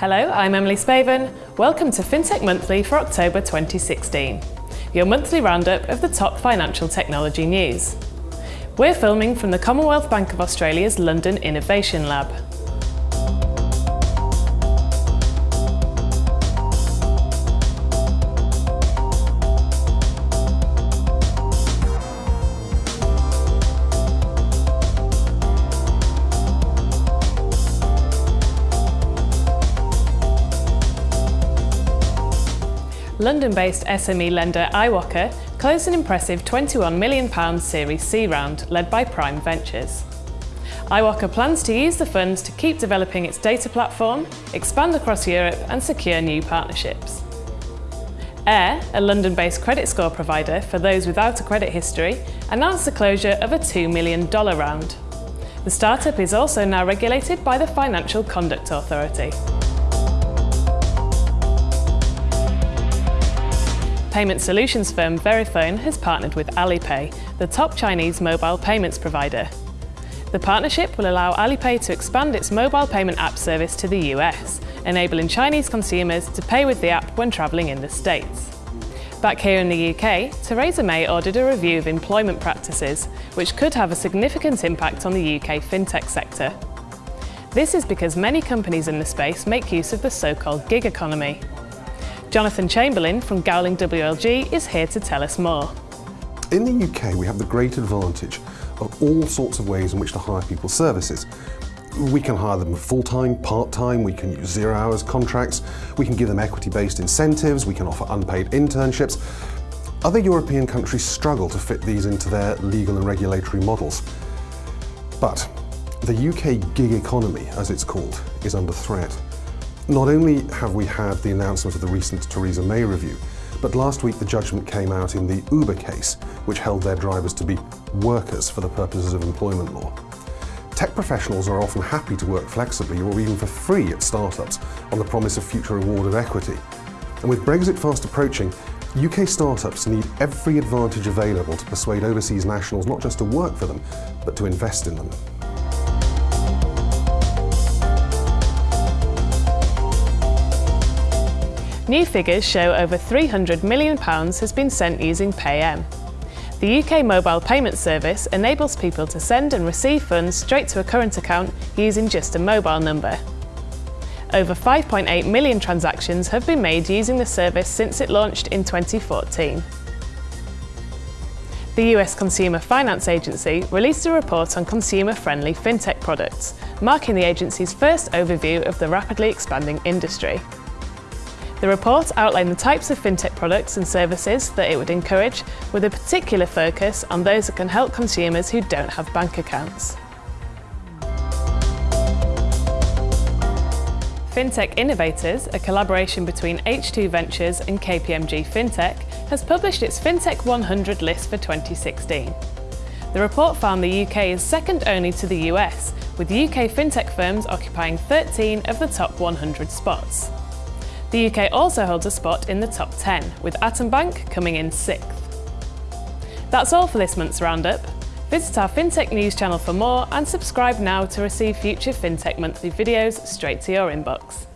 Hello, I'm Emily Spaven. Welcome to FinTech Monthly for October 2016, your monthly roundup of the top financial technology news. We're filming from the Commonwealth Bank of Australia's London Innovation Lab. London-based SME lender iwoca closed an impressive £21 million Series C round led by Prime Ventures. iwoca plans to use the funds to keep developing its data platform, expand across Europe and secure new partnerships. Aire, a London-based credit score provider for those without a credit history, announced the closure of a $2 million round. The startup is also now regulated by the Financial Conduct Authority. Payment solutions firm Verifone has partnered with Alipay, the top Chinese mobile payments provider. The partnership will allow Alipay to expand its mobile payment app service to the US, enabling Chinese consumers to pay with the app when travelling in the States. Back here in the UK, Theresa May ordered a review of employment practices, which could have a significant impact on the UK fintech sector. This is because many companies in the space make use of the so-called gig economy, Jonathan Chamberlain from Gowling WLG is here to tell us more. In the UK, we have the great advantage of all sorts of ways in which to hire people's services. We can hire them full-time, part-time, we can use zero hours contracts, we can give them equity-based incentives, we can offer unpaid internships. Other European countries struggle to fit these into their legal and regulatory models. But the UK gig economy, as it's called, is under threat. Not only have we had the announcement of the recent Theresa May review, but last week the judgment came out in the Uber case, which held their drivers to be workers for the purposes of employment law. Tech professionals are often happy to work flexibly or even for free at startups on the promise of future reward of equity. And with Brexit fast approaching, UK startups need every advantage available to persuade overseas nationals not just to work for them, but to invest in them. New figures show over £300 million has been sent using Paym. The UK mobile payment service enables people to send and receive funds straight to a current account using just a mobile number. Over 5.8 million transactions have been made using the service since it launched in 2014. The US Consumer Finance Agency released a report on consumer-friendly fintech products, marking the agency's first overview of the rapidly expanding industry. The report outlined the types of fintech products and services that it would encourage, with a particular focus on those that can help consumers who don't have bank accounts. FinTech Innovators, a collaboration between H2 Ventures and KPMG FinTech, has published its FinTech 100 list for 2016. The report found the UK is second only to the US, with UK fintech firms occupying 13 of the top 100 spots. The UK also holds a spot in the top 10, with Atom Bank coming in sixth. That's all for this month's roundup. Visit our FinTech News channel for more and subscribe now to receive future FinTech Monthly videos straight to your inbox.